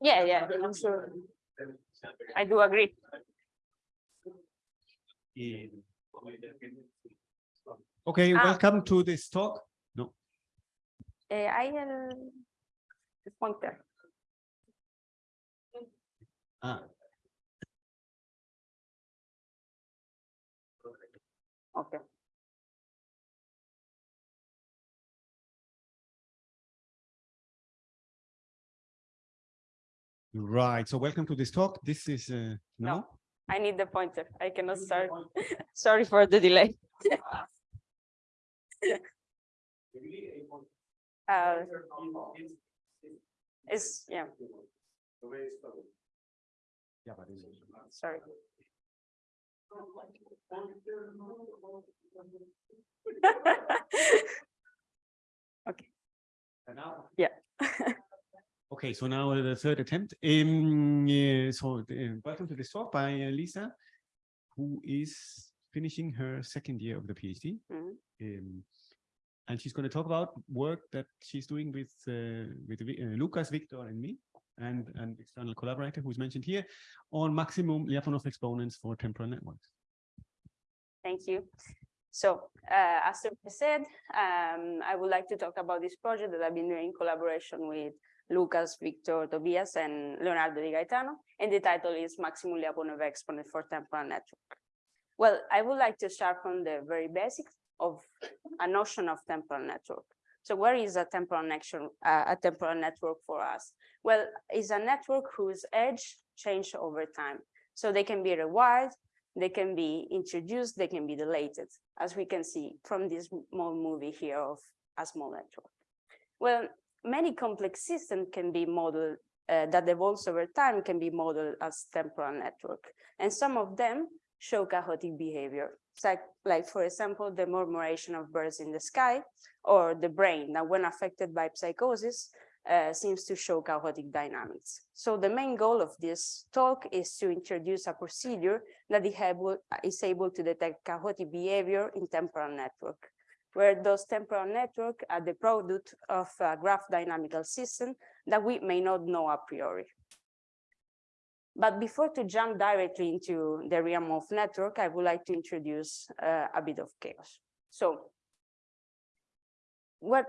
Yeah, yeah, I'm sure. I do agree. Okay, Ah. welcome to this talk. No, Eh, hay el, el pointer. ah, Okay. Right. So welcome to this talk. This is, uh, no? No. I need the pointer. I cannot start. Sorry for the delay. Uh, It's, yeah, Yeah, but it's- sorry. Yeah. Okay, so now the third attempt. Um, yeah, so uh, welcome to this talk by uh, Lisa, who is finishing her second year of the PhD. Mhm. Um, and she's going to talk about work that she's doing with uh, with uh, Lucas, Victor, and me, and an external collaborator who's mentioned here on maximum Lyapunov exponents for temporal networks. Thank you. So, uh, as I said, um, I would like to talk about this project that I've been doing in collaboration with Lucas, Victor, Tobias, and Leonardo Di Gaetano, and the title is Maximum Lyapunov Exponent for Temporal Network. Well, I would like to start from the very basics of a notion of temporal network. So where is a temporal network, uh, a temporal network for us? Well, it's a network whose edge change over time. So they can be rewired, they can be introduced, they can be deleted, as we can see from this small movie here of a small network. Well, many complex systems can be modeled uh, that evolves over time can be modeled as temporal network. And some of them show chaotic behavior. Like, like, for example, the murmuration of birds in the sky or the brain that when affected by psychosis uh, seems to show chaotic dynamics. So the main goal of this talk is to introduce a procedure that is able, to detect chaotic behavior in temporal network, where those temporal network are the product of a graph dynamical system that we may not know a priori. But before to jump directly into the realm of network, I would like to introduce uh, a bit of chaos. So what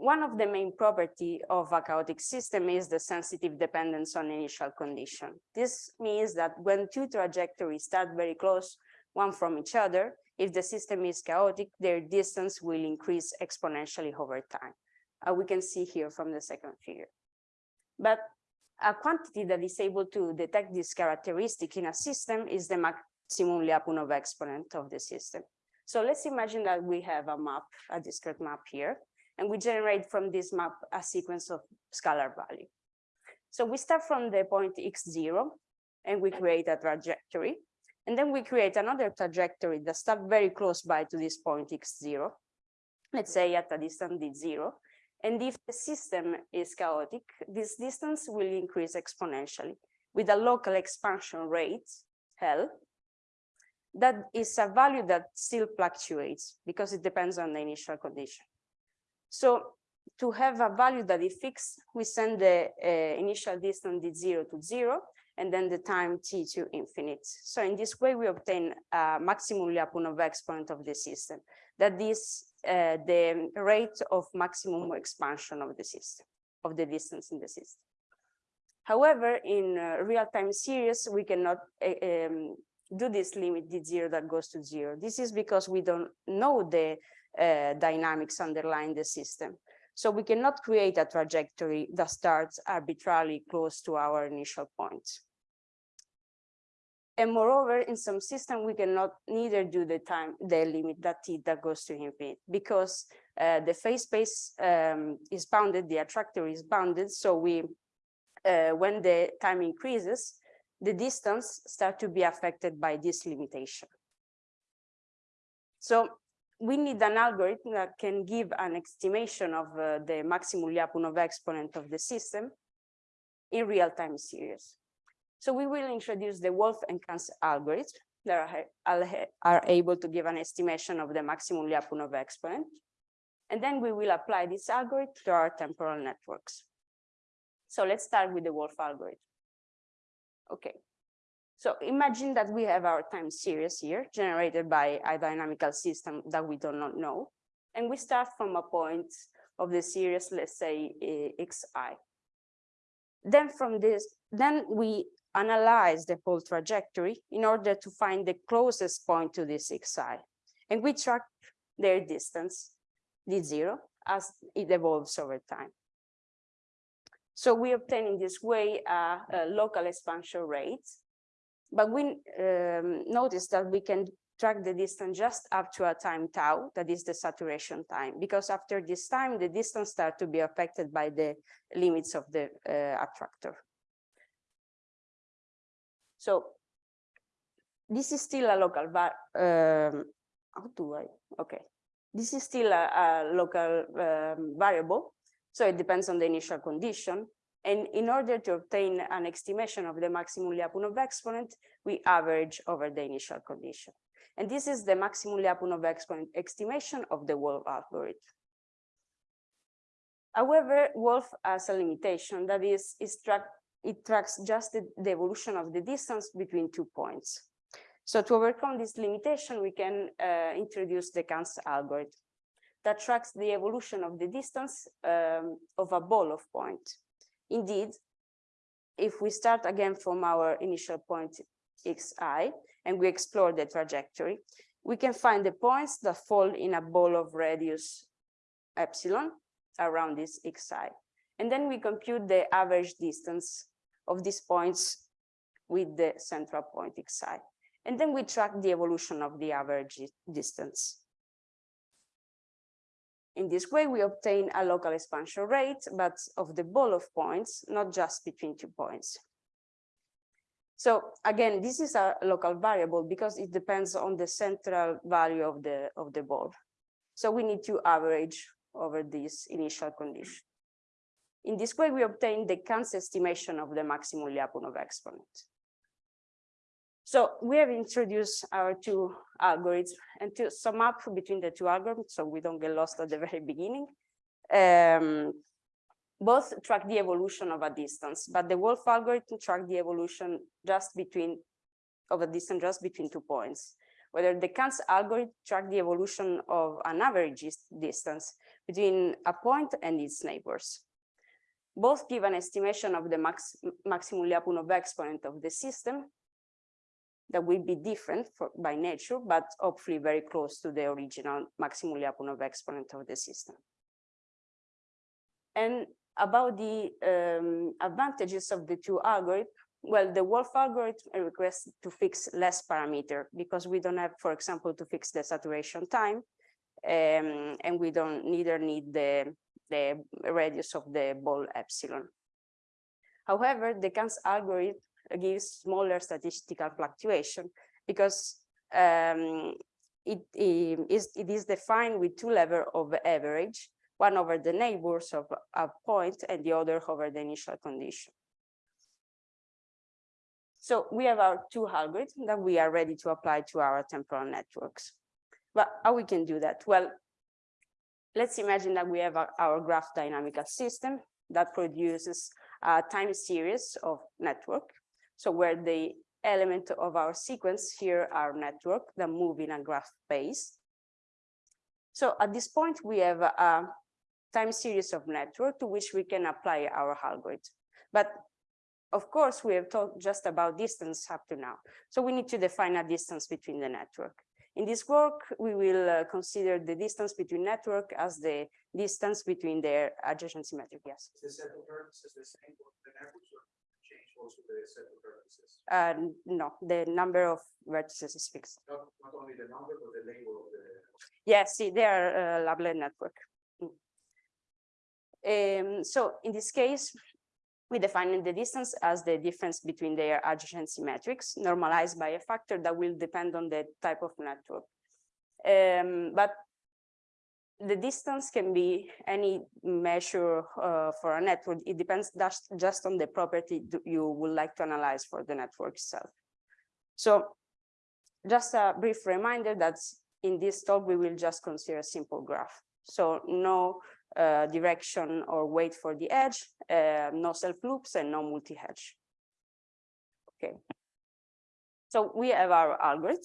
one of the main property of a chaotic system is the sensitive dependence on initial condition. This means that when two trajectories start very close, one from each other, if the system is chaotic, their distance will increase exponentially over time. Uh, we can see here from the second figure. But a quantity that is able to detect this characteristic in a system is the maximum Lyapunov exponent of the system. So let's imagine that we have a map, a discrete map here, and we generate from this map a sequence of scalar value. So we start from the point x0 and we create a trajectory. And then we create another trajectory that starts very close by to this point x0, let's say at a distance d0. And if the system is chaotic, this distance will increase exponentially with a local expansion rate, L, that is a value that still fluctuates because it depends on the initial condition. So to have a value that is fixed, we send the uh, initial distance d0 to zero, and then the time t to infinite. So in this way, we obtain a maximum Lyapunov exponent of the system. That is uh, the rate of maximum expansion of the system, of the distance in the system. However, in uh, real-time series, we cannot uh, um, do this limit d0 that goes to zero. This is because we don't know the uh, dynamics underlying the system. So we cannot create a trajectory that starts arbitrarily close to our initial point. And moreover, in some system, we cannot neither do the time, the limit that t that goes to infinite because uh, the phase space um, is bounded, the attractor is bounded. So we, uh, when the time increases, the distance start to be affected by this limitation. So we need an algorithm that can give an estimation of uh, the maximum Lyapunov exponent of the system in real-time series. So we will introduce the Wolf and Kantz algorithm that are, are able to give an estimation of the maximum Lyapunov exponent. And then we will apply this algorithm to our temporal networks. So let's start with the Wolf algorithm. Okay. So imagine that we have our time series here generated by a dynamical system that we do not know. And we start from a point of the series, let's say eh, xi. Then from this, then we analyze the whole trajectory in order to find the closest point to this xi. And we track their distance, d0, as it evolves over time. So we obtain in this way a, a local expansion rate, but we um, notice that we can track the distance just up to a time tau, that is the saturation time, because after this time, the distance start to be affected by the limits of the uh, attractor. So this is still a local, but um, how do I, okay. This is still a, a local um, variable, so it depends on the initial condition. And in order to obtain an estimation of the maximum Lyapunov exponent, we average over the initial condition. And this is the maximum Lyapunov exponent estimation of the Wolf algorithm. However, Wolf has a limitation that is, track, it tracks just the, the evolution of the distance between two points. So to overcome this limitation, we can uh, introduce the Kantz algorithm that tracks the evolution of the distance um, of a ball of point. Indeed, if we start again from our initial point xi and we explore the trajectory, we can find the points that fall in a ball of radius epsilon around this xi. And then we compute the average distance of these points with the central point xi. And then we track the evolution of the average distance. In this way, we obtain a local expansion rate, but of the ball of points, not just between two points. So again, this is a local variable because it depends on the central value of the, of the ball. So we need to average over this initial condition. In this way, we obtain the Kantz estimation of the maximum Lyapunov exponent. So we have introduced our two algorithms and to sum up between the two algorithms, so we don't get lost at the very beginning. Um, both track the evolution of a distance, but the Wolf algorithm track the evolution just between of a distance just between two points. Whether the Kantz algorithm track the evolution of an average distance between a point and its neighbors. Both give an estimation of the max, maximum Lyapunov exponent of the system that will be different for, by nature, but hopefully very close to the original maximum Lyapunov exponent of the system. And about the um, advantages of the two algorithms, well, the Wolf algorithm requests to fix less parameter because we don't have, for example, to fix the saturation time, um, and we don't neither need the, the radius of the ball epsilon. However, the Kantz algorithm gives smaller statistical fluctuation because um, it, it, is, it is defined with two levels of average, one over the neighbors of a point and the other over the initial condition. So we have our two algorithms that we are ready to apply to our temporal networks. But how we can do that? Well, let's imagine that we have our, our graph dynamical system that produces a time series of network so where the element of our sequence here are network that move in a graph base. So at this point, we have a time series of network to which we can apply our algorithm. But of course, we have talked just about distance up to now. So we need to define a distance between the network. In this work, we will uh, consider the distance between network as the distance between their adjacency matrix. Yes. Also the set of vertices? Uh, no, the number of vertices is fixed. Not, not only the number, but the label of the. Yes, see, they are uh, Lablet network. Mm. Um, so in this case, we define the distance as the difference between their adjacency metrics, normalized by a factor that will depend on the type of network. Um, but the distance can be any measure uh, for a network. It depends just, just on the property you would like to analyze for the network itself. So just a brief reminder that in this talk, we will just consider a simple graph. So no uh, direction or weight for the edge, uh, no self loops and no multi-edge. Okay. So we have our algorithm.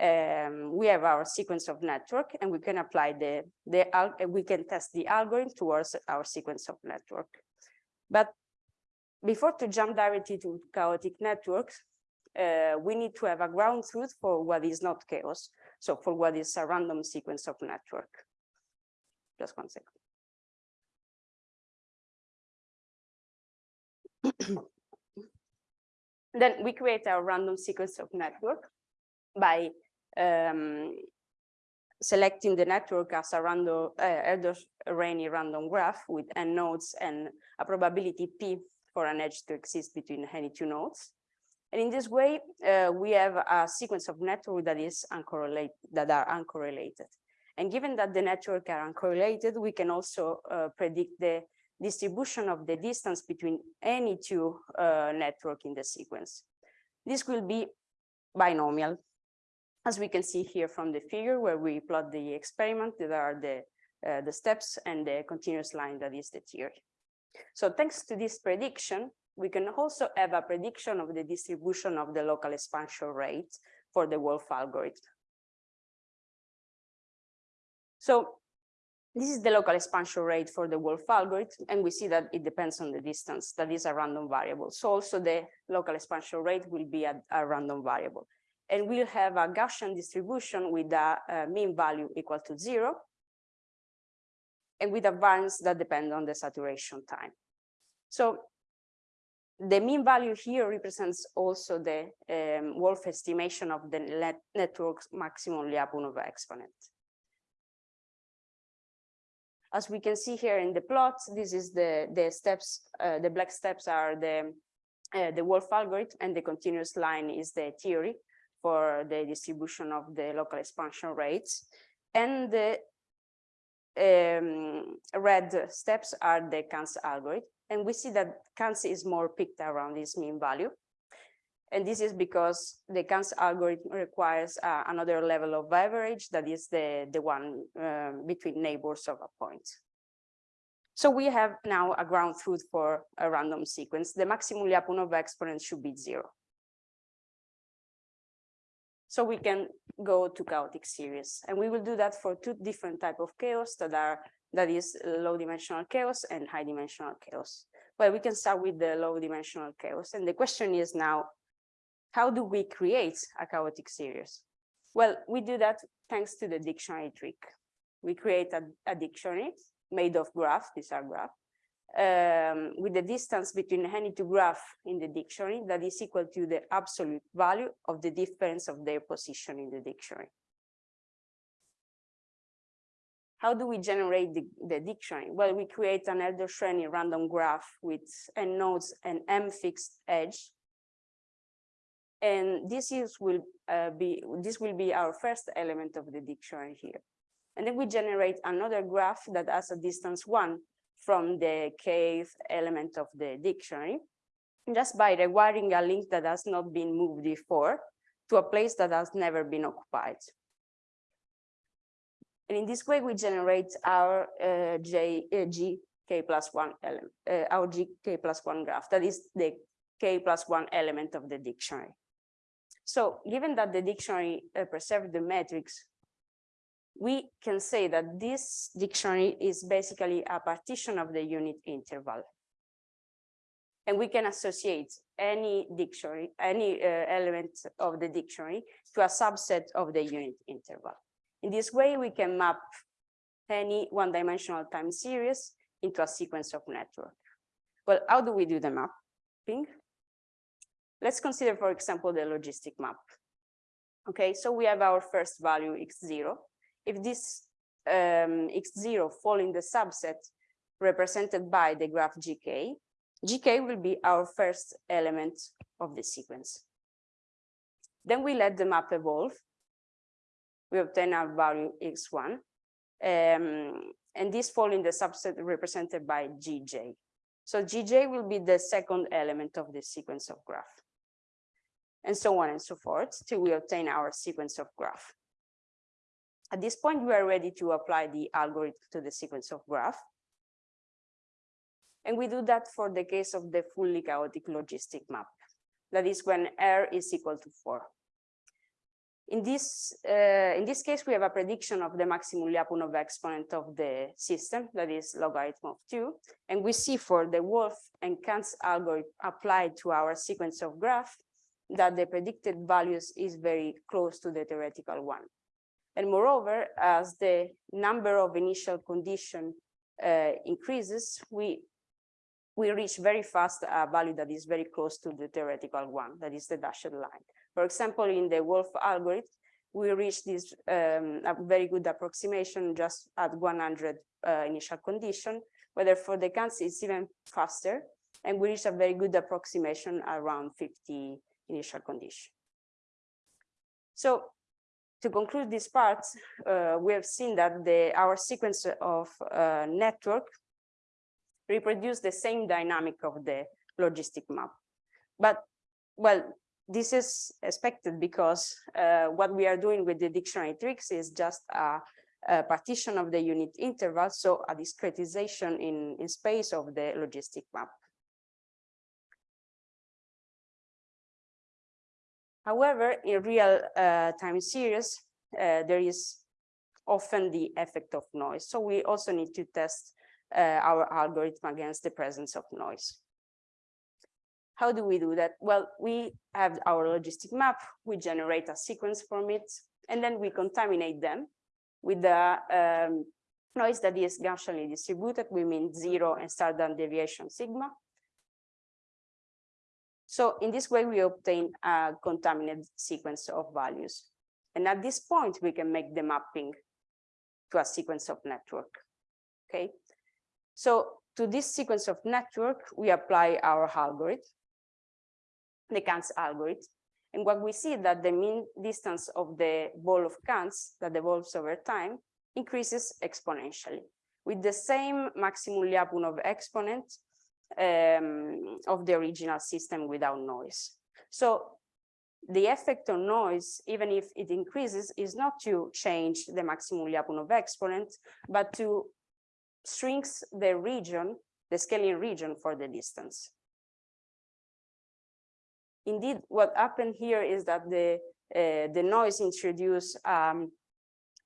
Um, we have our sequence of network and we can apply the, the we can test the algorithm towards our sequence of network. But before to jump directly to chaotic networks, uh, we need to have a ground truth for what is not chaos. So for what is a random sequence of network. Just one second. Then we create our random sequence of network by um, selecting the network as a random uh, Erdős-Rényi random graph with n nodes and a probability p for an edge to exist between any two nodes. And in this way, uh, we have a sequence of network that is uncorrelated, that are uncorrelated. And given that the network are uncorrelated, we can also uh, predict the distribution of the distance between any two uh, network in the sequence. This will be binomial, as we can see here from the figure where we plot the experiment, that are the, uh, the steps and the continuous line that is the theory. So thanks to this prediction, we can also have a prediction of the distribution of the local expansion rate for the Wolf algorithm. So this is the local expansion rate for the Wolf algorithm, and we see that it depends on the distance. That is a random variable. So also the local expansion rate will be a, a random variable. And we'll have a Gaussian distribution with a, a mean value equal to zero, and with a variance that depend on the saturation time. So the mean value here represents also the um, Wolf estimation of the net network's maximum Lyapunov exponent. As we can see here in the plot, this is the, the steps, uh, the black steps are the, uh, the Wolf algorithm and the continuous line is the theory for the distribution of the local expansion rates. And the um, red steps are the Kantz algorithm. And we see that Kantz is more picked around this mean value. And this is because the Kantz algorithm requires uh, another level of average that is the, the one um, between neighbors of a point. So we have now a ground truth for a random sequence. The maximum Lyapunov exponent should be zero. So we can go to chaotic series and we will do that for two different type of chaos that are that is low dimensional chaos and high dimensional chaos. Well, we can start with the low dimensional chaos. And the question is now, how do we create a chaotic series? Well, we do that thanks to the dictionary trick. We create a, a dictionary made of graphs, these are graph, um, with the distance between any two graph in the dictionary that is equal to the absolute value of the difference of their position in the dictionary. How do we generate the, the dictionary? Well, we create an Erdős-Rényi random graph with n nodes and m fixed edge. And this is will uh, be this will be our first element of the dictionary here. And then we generate another graph that has a distance one from the kth element of the dictionary, just by requiring a link that has not been moved before to a place that has never been occupied. And in this way, we generate our uh, J, uh, G k plus one element, uh, our G k plus one graph. That is the k plus one element of the dictionary. So given that the dictionary uh, preserved the metrics, we can say that this dictionary is basically a partition of the unit interval. And we can associate any dictionary, any uh, element of the dictionary to a subset of the unit interval. In this way, we can map any one-dimensional time series into a sequence of network. Well, how do we do the mapping? Let's consider, for example, the logistic map. Okay, so we have our first value x0. If this um, x0 fall in the subset represented by the graph gk, gk will be our first element of the sequence. Then we let the map evolve we obtain our value x1. Um, and this fall in the subset represented by gj. So gj will be the second element of the sequence of graph. And so on and so forth till we obtain our sequence of graph. At this point, we are ready to apply the algorithm to the sequence of graph. And we do that for the case of the fully chaotic logistic map. That is when R is equal to four. In this, uh, in this case, we have a prediction of the maximum Lyapunov exponent of the system, that is logarithm of two. And we see for the Wolf and Kantz algorithm applied to our sequence of graph that the predicted values is very close to the theoretical one. And moreover, as the number of initial condition uh, increases, we we reach very fast a value that is very close to the theoretical one, that is the dashed line. For example, in the Wolf algorithm, we reach this um, a very good approximation just at 100 uh, initial condition, whether for the Kantz it's even faster, and we reach a very good approximation around 50 initial condition. So to conclude this part, uh, we have seen that the our sequence of uh, network reproduce the same dynamic of the logistic map. But, well, this is expected because uh, what we are doing with the dictionary tricks is just a, a, partition of the unit interval, so a discretization in, in space of the logistic map. However, in real uh, time series, uh, there is often the effect of noise. So we also need to test uh, our algorithm against the presence of noise. How do we do that? Well, we have our logistic map, we generate a sequence from it, and then we contaminate them with the um, noise that is Gaussianly distributed, we mean zero and standard deviation sigma. So in this way, we obtain a contaminated sequence of values. And at this point, we can make the mapping to a sequence of network. Okay, so to this sequence of network, we apply our algorithm, the Kantz algorithm. And what we see that the mean distance of the ball of Kantz that evolves over time increases exponentially with the same maximum Lyapunov exponent um, of the original system without noise. So the effect on noise, even if it increases, is not to change the maximum Lyapunov exponent, but to shrinks the region, the scaling region for the distance. Indeed, what happened here is that the uh, the noise introduced um,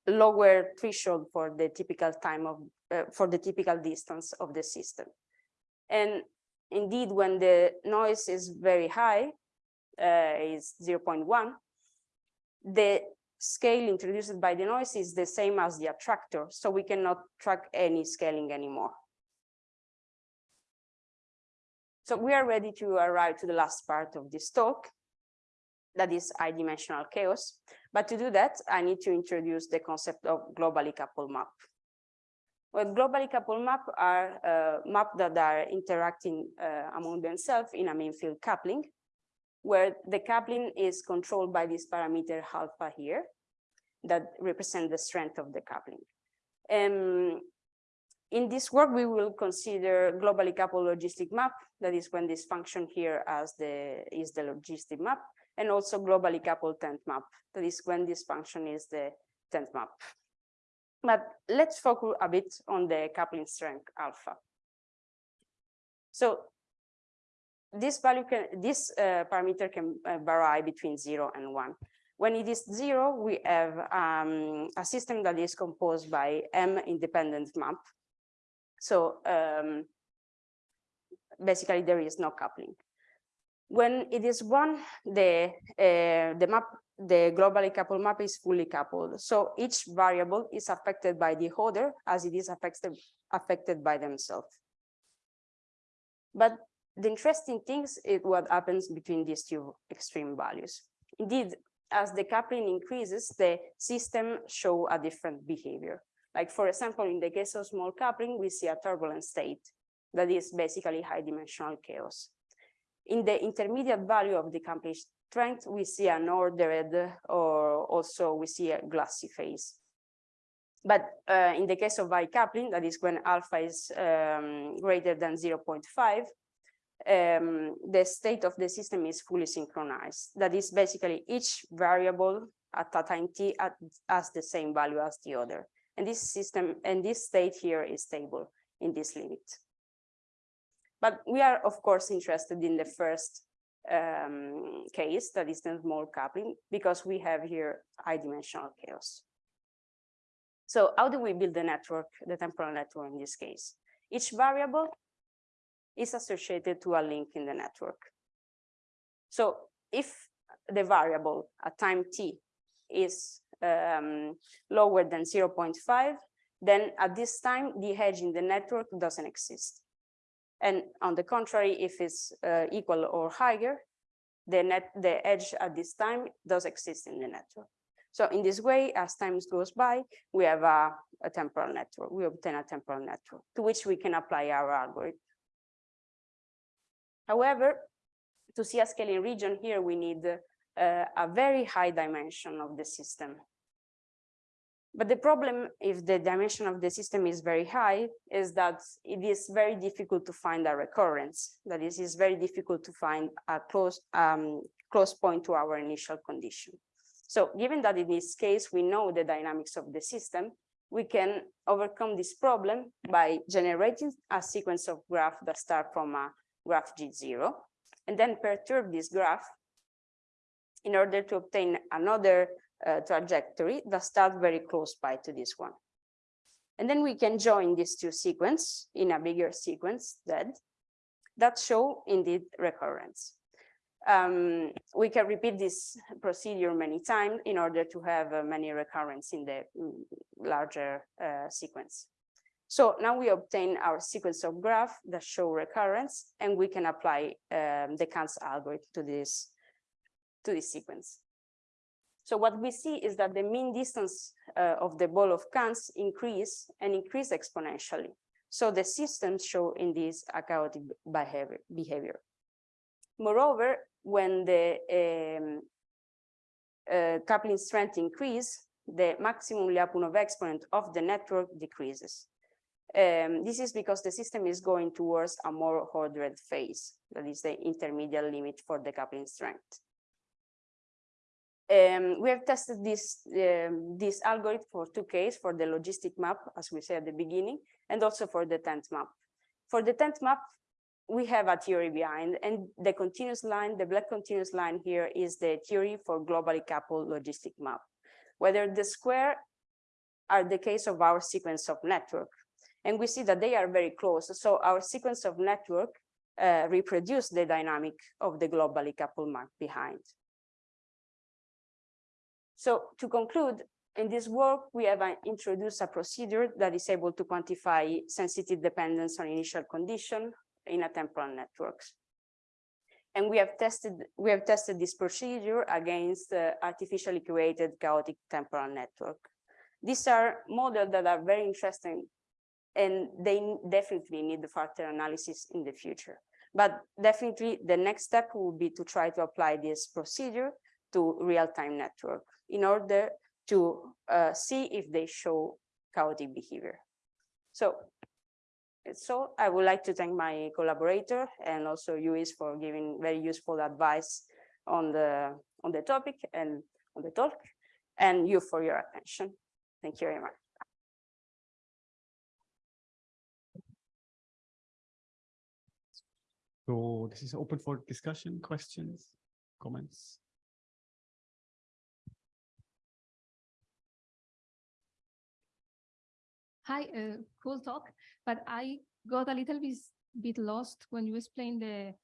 lower threshold for the typical time of uh, for the typical distance of the system. And indeed, when the noise is very high, uh, is 0.1, the scale introduced by the noise is the same as the attractor, so we cannot track any scaling anymore. So we are ready to arrive to the last part of this talk, that is high-dimensional chaos. But to do that, I need to introduce the concept of globally coupled map. Well, globally coupled map are uh, maps that are interacting uh, among themselves in a mean field coupling where the coupling is controlled by this parameter alpha here that represent the strength of the coupling. Um, in this work, we will consider globally coupled logistic map, that is when this function here as the is the logistic map, and also globally coupled tent map, that is when this function is the tent map. But let's focus a bit on the coupling strength alpha. So this value can, this uh, parameter can uh, vary between zero and one. When it is zero, we have um, a system that is composed by M independent map. So um, basically there is no coupling. When it is one, the uh, the map, the globally coupled map is fully coupled. So each variable is affected by the other as it is affected affected by themselves. But the interesting things is what happens between these two extreme values. Indeed, as the coupling increases, the system show a different behavior. Like for example, in the case of small coupling, we see a turbulent state that is basically high dimensional chaos. In the intermediate value of the coupling strength, we see an ordered or also we see a glassy phase. But uh, in the case of high coupling, that is when alpha is um, greater than 0.5, um, the state of the system is fully synchronized. That is basically each variable at a time t at, as the same value as the other. And this system and this state here is stable in this limit. But we are, of course, interested in the first um, case, that is the small coupling, because we have here high dimensional chaos. So how do we build the network, the temporal network in this case? Each variable is associated to a link in the network. So if the variable at time t is um, lower than 0.5, then at this time, the edge in the network doesn't exist. And on the contrary, if it's uh, equal or higher, the net, the edge at this time does exist in the network. So in this way, as time goes by, we have a, a temporal network. We obtain a temporal network to which we can apply our algorithm. However, to see a scaling region here, we need uh, a very high dimension of the system. But the problem if the dimension of the system is very high is that it is very difficult to find a recurrence. That is, it's very difficult to find a close, um, close point to our initial condition. So given that in this case, we know the dynamics of the system, we can overcome this problem by generating a sequence of graph that start from a graph G0 and then perturb this graph in order to obtain another uh, trajectory that starts very close by to this one. And then we can join these two sequence in a bigger sequence that, that show indeed recurrence. Um, we can repeat this procedure many times in order to have uh, many recurrence in the mm, larger uh, sequence. So now we obtain our sequence of graph that show recurrence, and we can apply um, the Kantz algorithm to this, to this sequence. So what we see is that the mean distance uh, of the ball of Kantz increase and increase exponentially. So the systems show in this chaotic behavior. behavior. Moreover, when the um, uh, coupling strength increase, the maximum Lyapunov exponent of the network decreases. Um, this is because the system is going towards a more ordered phase, that is the intermediate limit for the coupling strength. Um, we have tested this, um, this algorithm for two cases, for the logistic map, as we said at the beginning, and also for the tent map. For the tent map, we have a theory behind, and the continuous line, the black continuous line here is the theory for globally coupled logistic map. Whether the square are the case of our sequence of network. And we see that they are very close. So our sequence of network uh, reproduce the dynamic of the globally coupled map behind. So to conclude, in this work, we have uh, introduced a procedure that is able to quantify sensitive dependence on initial condition in a temporal networks. And we have tested we have tested this procedure against uh, artificially created chaotic temporal network. These are models that are very interesting and they definitely need the further analysis in the future. But definitely the next step will be to try to apply this procedure to real-time network in order to uh, see if they show chaotic behavior. So, so I would like to thank my collaborator and also Luis for giving very useful advice on the on the topic and on the talk, and you for your attention. Thank you very much. So this is open for discussion, questions, comments. Hi, uh, cool talk, but I got a little bit, bit lost when you explained the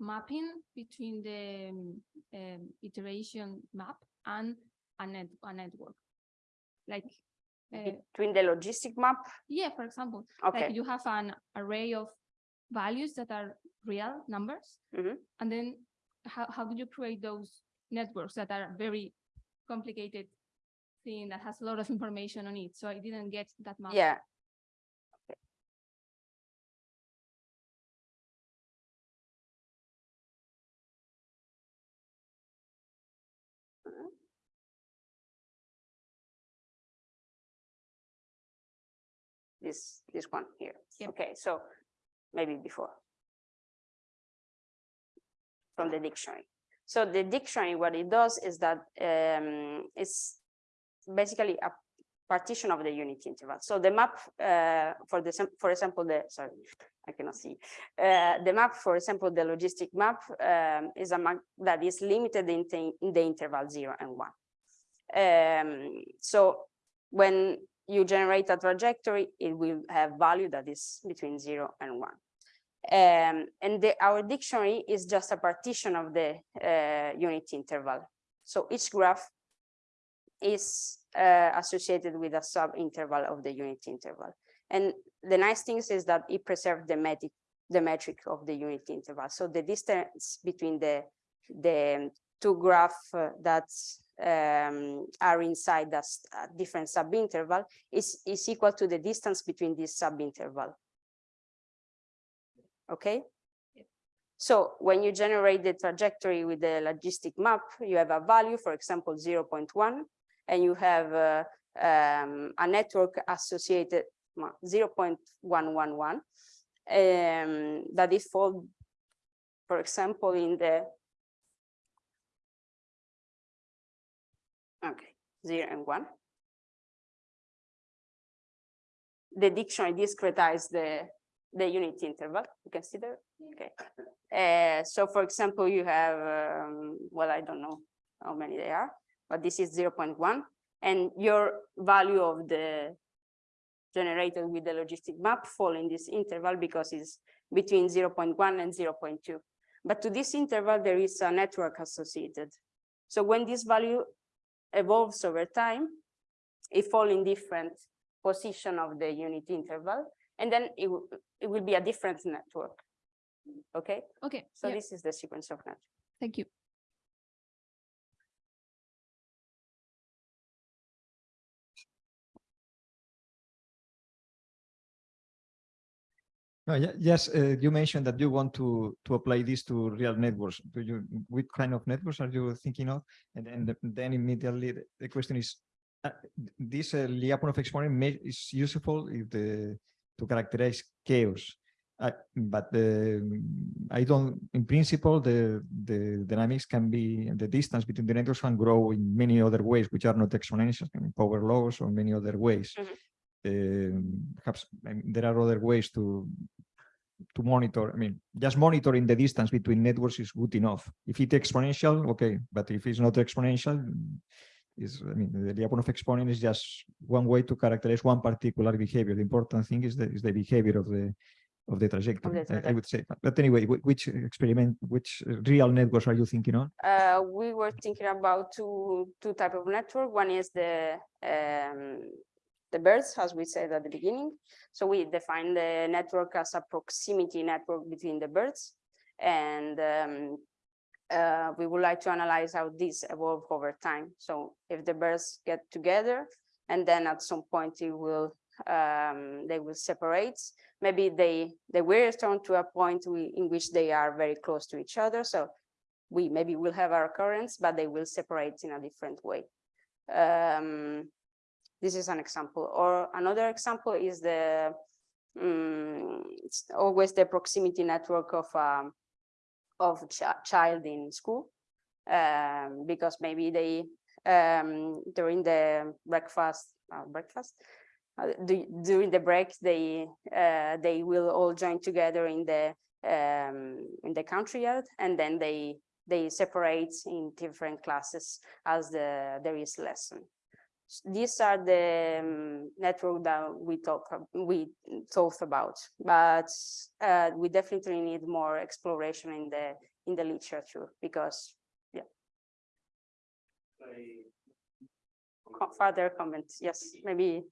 mapping between the um, um, iteration map and a, net, a network. Like, uh, Between the logistic map, yeah, for example, okay, like you have an array of values that are real numbers, Mhm. and then how, how do you create those networks that are very complicated thing that has a lot of information on it? So I didn't get that much. yeah. This, this one here. Yep. Okay, so maybe before. From the dictionary. So the dictionary, what it does is that um, it's basically a partition of the unit interval. So the map, uh, for the, for example, the, sorry, I cannot see. Uh, the map, for example, the logistic map um, is a map that is limited in, the- in the interval zero and one. Um, so when you generate a trajectory, it will have value that is between zero and one. Um, and the, our dictionary is just a partition of the uh, unit interval. So each graph is uh, associated with a sub-interval of the unit interval. And the nice thing is that it preserves the metric, the metric of the unit interval. So the distance between the, the two graphs uh, that um, are inside that different sub-interval is, is equal to the distance between this sub-interval. Okay? So when you generate the trajectory with the logistic map, you have a value, for example, 0.1, and you have uh, um, a network associated 0.111 um, that is fall, for example, in the okay, zero and one. The dictionary discretize the the unit interval. You can see there. Okay. Uh, so for example, you have, um, well, I don't know how many they are, but this is 0.1 and your value of the generated with the logistic map fall in this interval because it's between 0.1 and 0.2. But to this interval, there is a network associated. So when this value evolves over time, it fall in different position of the unit interval, and then it, will- it will be a different network. Okay, Okay, so yeah, this is the sequence of network. thank you. No, yes, uh, you mentioned that you want to to apply this to real networks. Do you, what kind of networks are you thinking of? And then, the- then immediately the- question is, uh, this uh, Lyapunov exponent may, is useful if the to characterize chaos. Uh, but the, I don't, in principle, the the dynamics can be the distance between the networks can grow in many other ways, which are not exponential, power laws or many other ways. Mhm. Um, perhaps I mean, there are other ways to to monitor. I mean, just monitoring the distance between networks is good enough. If it's exponential, okay, but if it's not exponential, is I mean, the Lyapunov exponent is just one way to characterize one particular behavior. The important thing is the is the behavior of the of the trajectory. I- I would say. But- anyway, which experiment, which real networks are you thinking on? Uh, we were thinking about two, two type of network. One is the, um, the birds, as we said at the beginning. So we define the network as a proximity network between the birds. And, um, uh, we would like to analyze how these evolve over time. So if the birds get together and then at some point it will, um, they will separate, maybe they, they will return to a point we- in which they are very close to each other. So we maybe will have our currents, but they will separate in a different way. Um, this is an example, or another example is the it's always the proximity network of um, of chi- child in school, um, because maybe they um, during the breakfast uh, breakfast uh, du- during the break they uh, they will all join together in the um, in the country yard, and then they they separate in different classes as the there is lesson. These are the um, network that we talk we talked about, but uh, we definitely need more exploration in the in the literature because co- further comments. Yes, maybe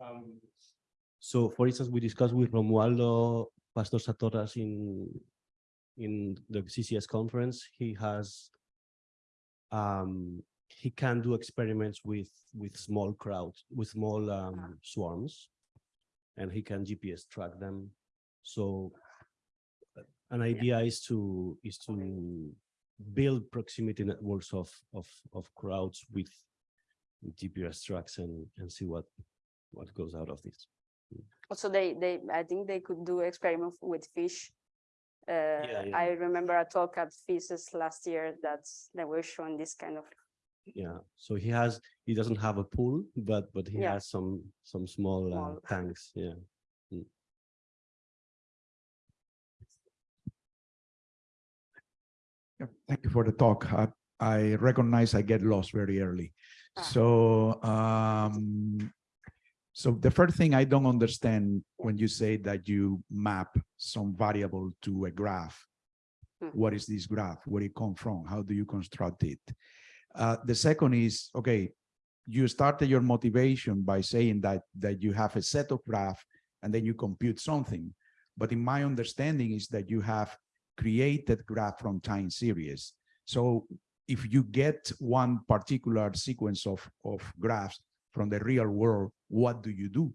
Um, So for instance, we discussed with Romualdo Pastor-Satorras in, in the CCS conference, he has, um, he can do experiments with, with small crowds, with small, um, swarms. And he can GPS track them. So uh, an idea is to, is to build proximity networks of, of, of crowds with GPS tracks and, and see what, what goes out of this. also they they I think they could do experiments with fish Uh, yeah. I remember a talk at FISES last year that they were showing this kind of, Yeah, so he has, he doesn't have a pool, but, but he Yeah. has some, some small uh, tanks, yeah. Yeah, Thank you for the talk. I, I recognize I get lost very early. Ah. So, um, so the first thing I don't understand when you say that you map some variable to a graph. Hmm. What is this graph? Where it come from? How do you construct it? Uh, the second is, okay, you started your motivation by saying that, that you have a set of graph and then you compute something. But in my understanding is that you have created graph from time series. So if you get one particular sequence of, of graphs from the real world, what do you do?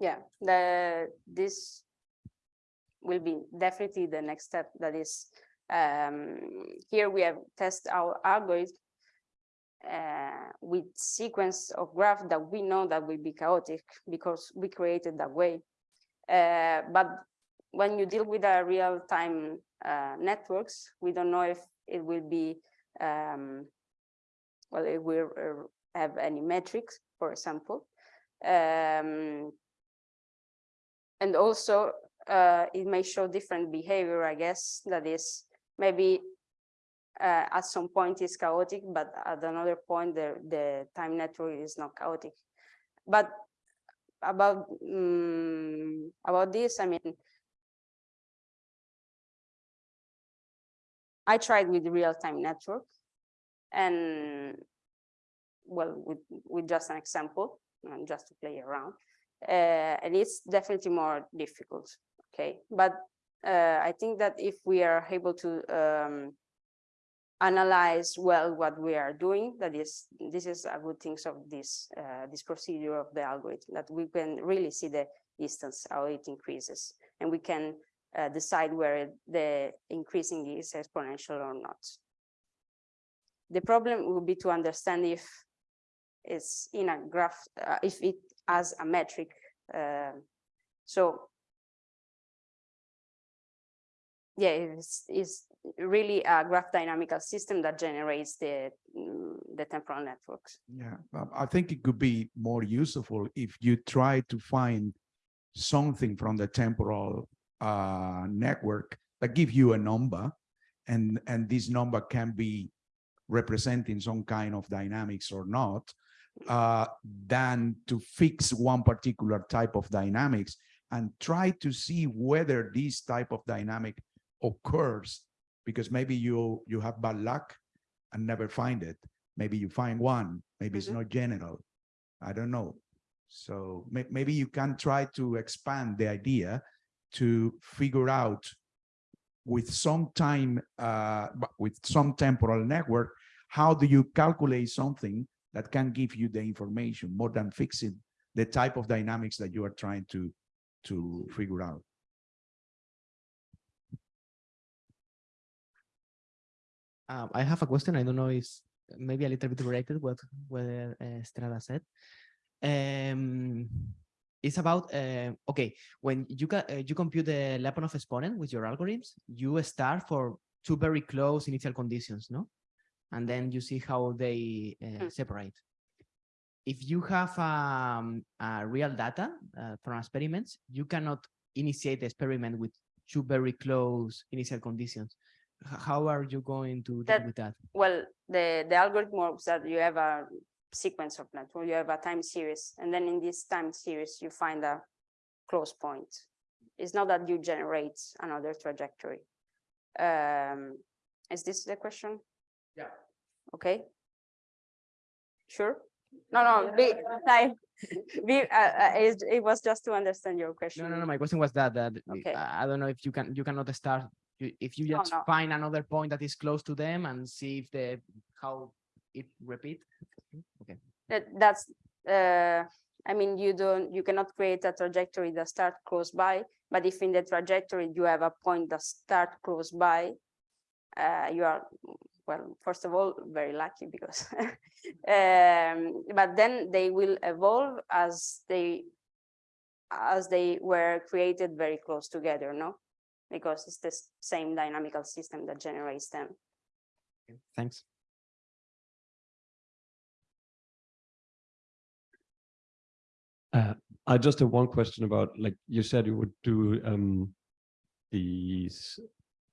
yeah, the, this will be definitely the next step. That is, um, here we have test our algorithm uh, with sequence of graph that we know that will be chaotic because we created that way. Uh, but when you deal with a real-time uh, networks, we don't know if it will be, um, well, it will uh, have any metrics, for example. Um, and also, uh, it may show different behavior, I guess, that is maybe uh, at some point is chaotic, but at another point, the, the time network is not chaotic. But about, um, about this, I mean, I tried with real-time network and well, with, with just an example, and just to play around. Uh, and it's definitely more difficult, okay? But uh, I think that if we are able to um, analyze well what we are doing, that is, this is a good thing of this, uh, this procedure of the algorithm, that we can really see the distance, how it increases, and we can uh, decide where the increasing is exponential or not. The problem would be to understand if it's in a graph, uh, if it has a metric. uh, So yeah, it's, it's really a graph dynamical system that generates the, mm, the temporal networks. Yeah, um, I think it could be more useful if you try to find something from the temporal uh, network that give you a number and, and this number can be representing some kind of dynamics or not, uh, than to fix one particular type of dynamics and try to see whether this type of dynamic occurs because maybe you you have bad luck and never find it. Maybe you find one, maybe it's Mhm. not general. I don't know. So may, maybe you can try to expand the idea to figure out with some time, uh, with some temporal network, how do you calculate something that can give you the information more than fixing the type of dynamics that you are trying to, to figure out? Um, I have a question. I don't know, it's maybe a little bit related what what uh, Estrada said. Um, it's about uh, okay when you ca uh, you compute the Lyapunov exponent with your algorithms, you start for two very close initial conditions, no, and then you see how they uh, separate. If you have um, uh, real data uh, from experiments, you cannot initiate the experiment with two very close initial conditions how are you going to deal with that? Well, the, the algorithm works that you have a sequence of network, you have a time series, and then in this time series, you find a close point. It's not that you generate another trajectory. Um, is this the question? Yeah. Okay. Sure? No, no, be, like, be, uh, uh, it, it was just to understand your question. No, no, no, my question was that, that Okay. I I don't know if you can, you cannot start, you- if you No, just no. find another point that is close to them and see if the, how it repeat. Okay, That, that's, uh, I mean, you don't, you cannot create a trajectory that start close by, but if in the trajectory you have a point that start close by, uh, you are, well, first of all, very lucky because, um, but then they will evolve as they, as they were created very close together, no? Because it's the same dynamical system that generates them. Thanks. I just have one question about, like, you said you would do um these,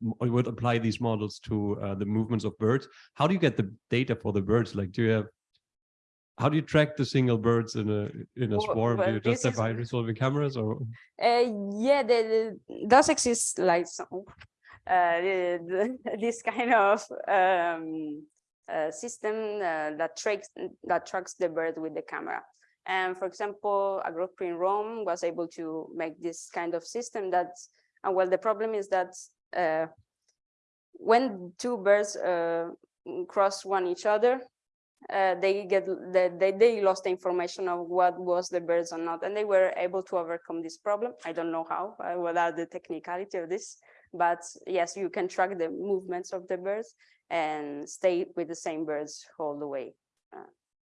m- you would apply these models to uh, the movements of birds. How do you get the data for the birds? Like, do you have, how do you track the single birds in a in a Well, swarm? Do you just have high resolving cameras or? Uh, yeah, the, the, does exist like some, uh, the, the, this kind of um, uh, system uh, that tracks that tracks the bird with the camera. And for example, a group in Rome was able to make this kind of system that, and well, the problem is that uh, when two birds uh, cross one each other, uh, they get the, they, they lost the information of what was the birds or not, and they were able to overcome this problem. I don't know how, uh, what are the technicality of this, but yes, you can track the movements of the birds and stay with the same birds all the way.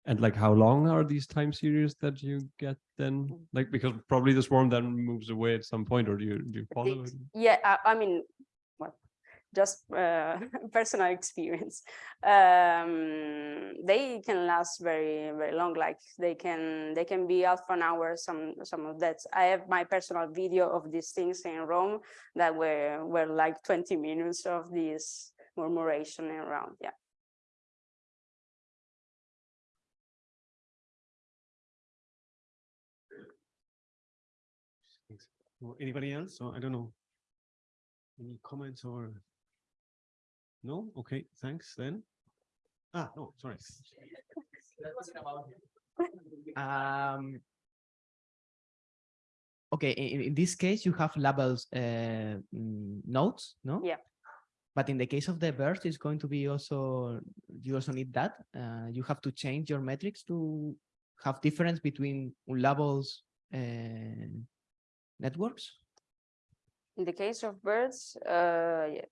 And like, how long are these time series that you get then? Like, because probably the swarm then moves away at some point, or do you, do you follow? It- it? Yeah, I, I mean, just uh, personal experience. Um, they can last very, very long. Like they can, they can be out for an hour. Some, some of that. I have my personal video of these things in Rome that were were like twenty minutes of this murmuration around. Yeah. Anybody else? So I don't know. Any comments or? No? Okay, thanks then. Ah, no, sorry. Um, okay, in, in this case, you have labels uh, mm, nodes, no? Yeah. But in the case of the birds, it's going to be also, you also need that. Uh, you have to change your metrics to have difference between labels and networks. In the case of birds, uh, yeah,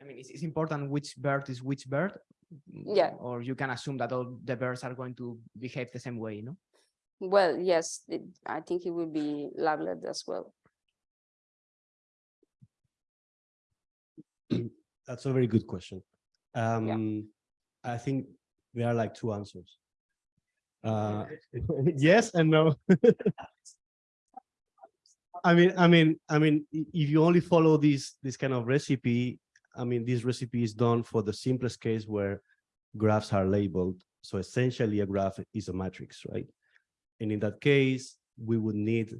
I mean, it's, it's important which bird is which bird. Yeah. Or you can assume that all the birds are going to behave the same way, you know? well, yes, it, I think it will be labeled as well. That's a very good question. Um, I think there are like two answers. Uh, yes and no. I mean, I mean, I mean, if you only follow this, this kind of recipe, I mean, this recipe is done for the simplest case where graphs are labeled. So essentially a graph is a matrix, right? And in that case, we would need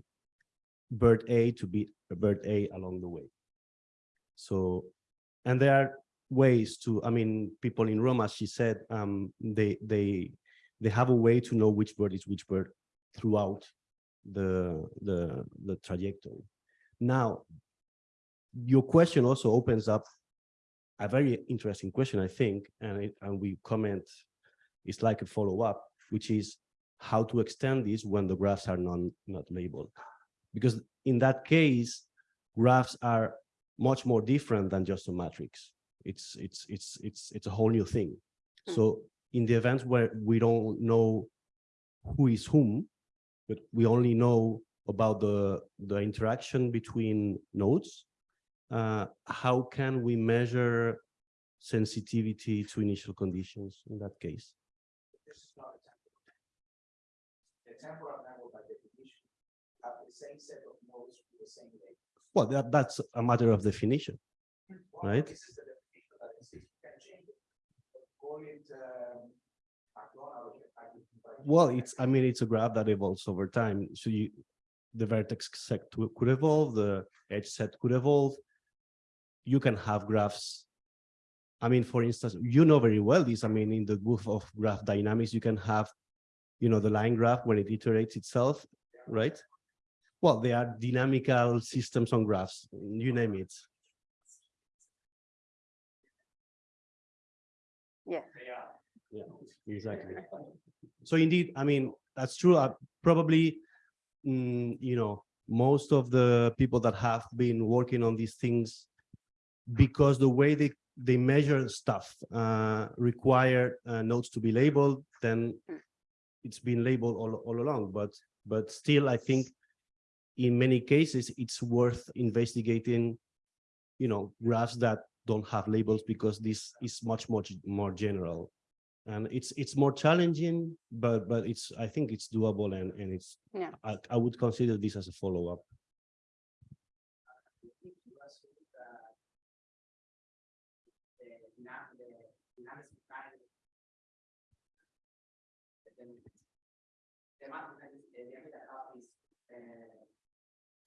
bird A to be a bird A along the way. So, and there are ways to, I mean, people in Rome, as she said, um, they, they, they have a way to know which bird is which bird throughout the, the, the trajectory. Now, your question also opens up a very interesting question, I think, and it, and we comment, it's like a follow-up, which is how to extend this when the graphs are non, not labeled. Because in that case, graphs are much more different than just a matrix. It's, it's, it's, it's, it's a whole new thing. Mm. So in the events where we don't know who is whom, but we only know about the, the interaction between nodes, uh, how can we measure sensitivity to initial conditions in that case? This is not a temporal. The temporal network by definition have the same set of nodes with the same. Well, that, that's a matter of definition. Well, Right. This is the definition that exists, you can change it. Call it, um, Well, it's, I mean, it's a graph that evolves over time. So you, the vertex set could evolve, the edge set could evolve. You can have graphs. I mean, for instance, you know very well this, I mean, in the book of graph dynamics, you can have, you know, the line graph when it iterates itself, right? Well, they are dynamical systems on graphs, you name it. Yeah. Yeah, exactly. So indeed, I mean, that's true. Uh, probably, mm, you know, most of the people that have been working on these things, because the way they they measure stuff uh, require uh, nodes to be labeled, then Mm. it's been labeled all all along. But but still, I think in many cases, it's worth investigating, you know, graphs that don't have labels because this is much, much more general. And it's, it's more challenging, but, but it's, I think it's doable and, and it's, Yeah. I, I would consider this as a follow-up. The map, the diameter of these uh,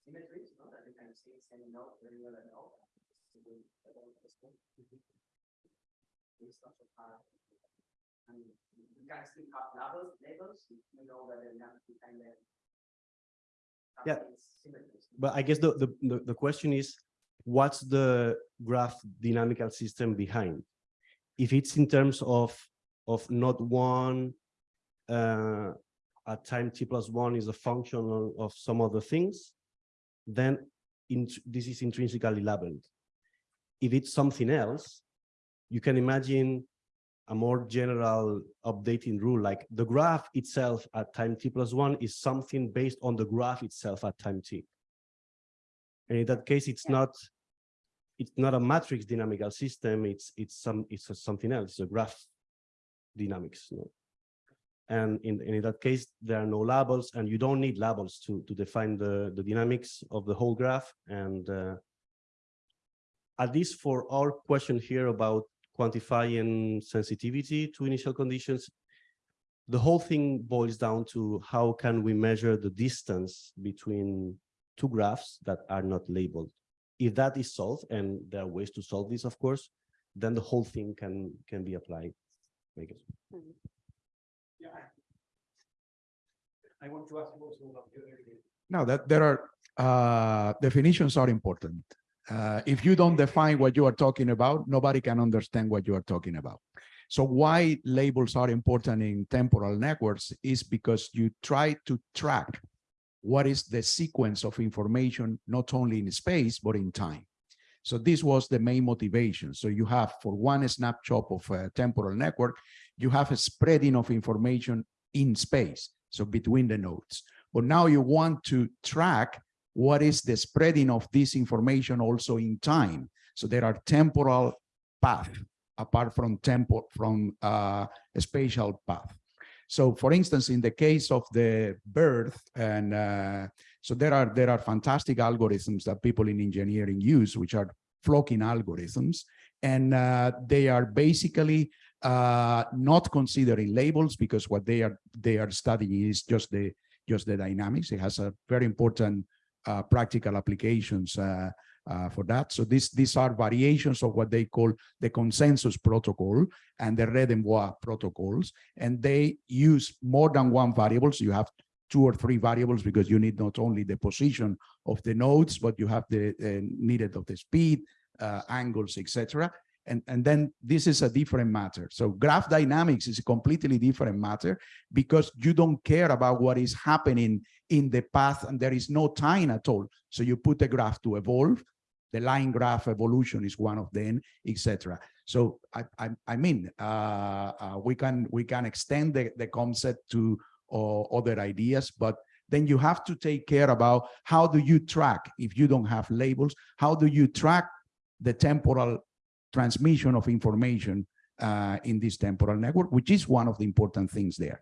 symmetries, no, that you can see same node, very well node. It's not so hard. And you can still have labels, labels, you know that the map behind them. have Yeah. But I guess the, the, the, the question is, what's the graph dynamical system behind? If it's in terms of, of not one, uh, at time t plus one is a function of, some other things, then in, this is intrinsically labeled. If it's something else, you can imagine a more general updating rule, like the graph itself at time t plus one is something based on the graph itself at time t. And in that case, it's not, it's not a matrix dynamical system, it's, it's some, it's something else, it's a graph dynamics. you know. And in, in that case, there are no labels and you don't need labels to, to define the, the dynamics of the whole graph. And uh, at least for our question here about quantifying sensitivity to initial conditions, the whole thing boils down to how can we measure the distance between two graphs that are not labeled. If that is solved, and there are ways to solve this, of course, then the whole thing can can be applied. I guess. Mhm. Yeah. I want to ask also about the No, that there are, uh, definitions are important. Uh, if you don't define what you are talking about, nobody can understand what you are talking about. So why labels are important in temporal networks is because you try to track what is the sequence of information, not only in space, but in time. So this was the main motivation. So you have for one snapshot of a temporal network, you have a spreading of information in space, so between the nodes. But now you want to track what is the spreading of this information also in time. So there are temporal path apart from tempo from uh, a spatial path. So for instance, in the case of the birth and uh, so there are there are fantastic algorithms that people in engineering use, which are flocking algorithms, and uh, they are basically uh, not considering labels because what they are they are studying is just the just the dynamics. It has a very important uh, practical applications uh, uh, for that. So these these are variations of what they call the consensus protocol and the Redenbois protocols, and they use more than one variable. So you have two or three variables because you need not only the position of the nodes, but you have the needed of the speed, uh, angles, etc. And, and then this is a different matter. So graph dynamics is a completely different matter because you don't care about what is happening in the path and there is no time at all. So you put a graph to evolve, the line graph evolution is one of them, etc. So I, I, I mean, uh, uh, we can we can extend the, the concept to uh, other ideas, but then you have to take care about how do you track if you don't have labels, how do you track the temporal transmission of information uh, in this temporal network, which is one of the important things there.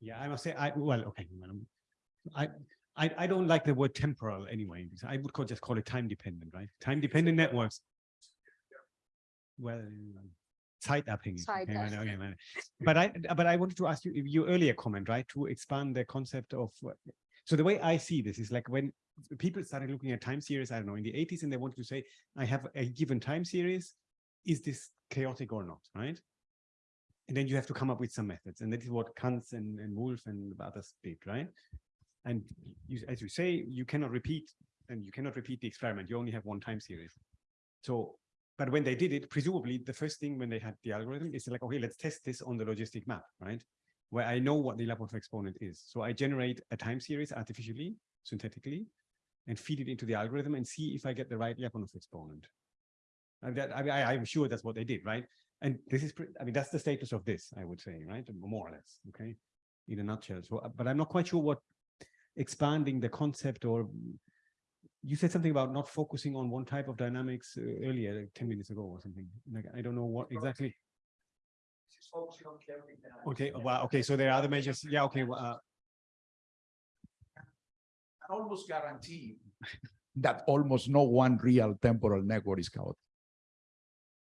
Yeah, I must say, I, well, okay. I, I, I don't like the word temporal anyway. because I would call, just call it time dependent, right? Time dependent networks. Well, site mapping. okay, right, okay, right. But I, but I wanted to ask you, your earlier comment, right, to expand the concept of, what- so the way I see this is like when people started looking at time series, I don't know, in the eighties, and they wanted to say, I have a given time series, is this chaotic or not, right? And then you have to come up with some methods, and that is what Kantz and, and Wolf and others did, right? And you, as you say, you cannot repeat, and you cannot repeat the experiment. You only have one time series. So, but when they did it, presumably the first thing when they had the algorithm is like, okay, let's test this on the logistic map, right? Where I know what the Lyapunov exponent is. So I generate a time series artificially, synthetically, and feed it into the algorithm and see if I get the right Lyapunov exponent. And that, I, I, I'm sure that's what they did, right? And this is, I mean, that's the status of this, I would say, right? More or less, okay? In a nutshell. So, but I'm not quite sure what expanding the concept or you said something about not focusing on one type of dynamics uh, earlier, like ten minutes ago or something. Like, I don't know what exactly. Just focusing on carrying down. Okay, well, okay, so there are other measures. Yeah, okay, well, uh, I almost guarantee that almost no one real temporal network is chaotic.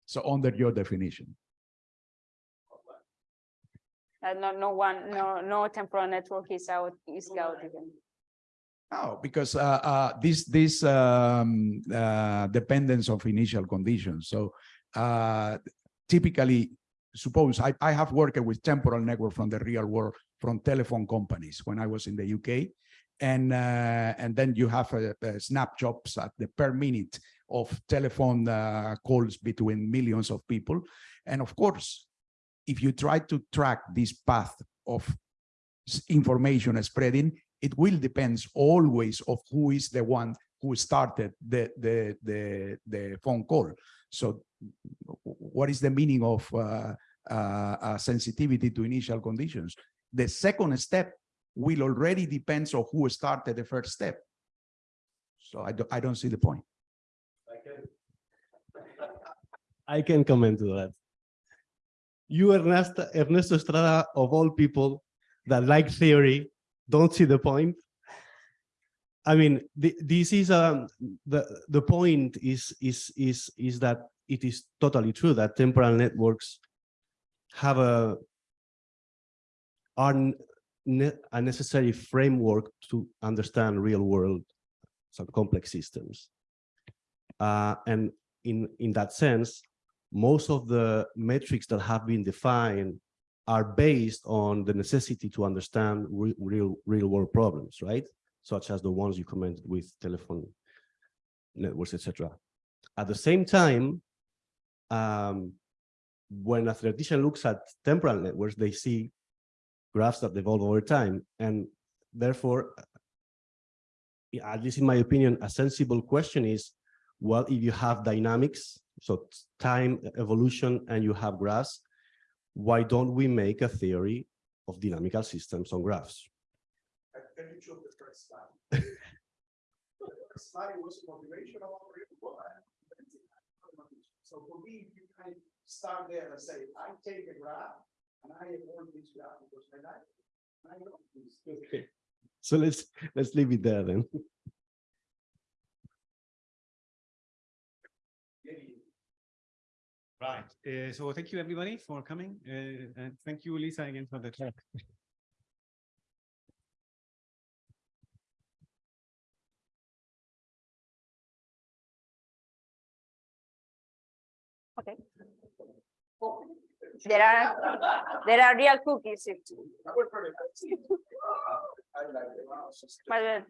So under your definition, Uh, no, no one, no, no temporal network is out, is chaotic. no, because uh, uh, this this um, uh, dependence of initial conditions. So uh, typically, suppose I, I have worked with temporal network from the real world from telephone companies when I was in the UK. And uh, and then you have uh, uh, snapshots at the per minute of telephone uh, calls between millions of people. And of course, if you try to track this path of information spreading, it will depends always of who is the one who started the the the the phone call. So what is the meaning of uh, sensitivity to initial conditions? The second step will already depends on who started the first step. So I don't I don't see the point. I can comment to that. You, Ernesto, Ernesto Estrada, of all people that like theory, don't see the point. I mean, the, this is um the the point is is is is that it is totally true that temporal networks have a are a necessary framework to understand real world some complex systems. Uh, and in in that sense, most of the metrics that have been defined are based on the necessity to understand re- real real world problems, right? Such as the ones you commented with telephone networks, etc. At the same time, um, when a theoretician looks at temporal networks, they see graphs that evolve over time, and therefore, uh, at least in my opinion, a sensible question is, well, if you have dynamics, so time evolution, and you have graphs, why don't we make a theory of dynamical systems on graphs? Can you show the first slide? The first slide was motivation of our. So for me, you can start there and say, I take a graph and I evolve this graph because I like. it. I know this. Okay. So let's let's leave it there then. right. Uh, so thank you, everybody, for coming. Uh, and thank you, Lisa, again for the talk. There are, there are real cookies. But,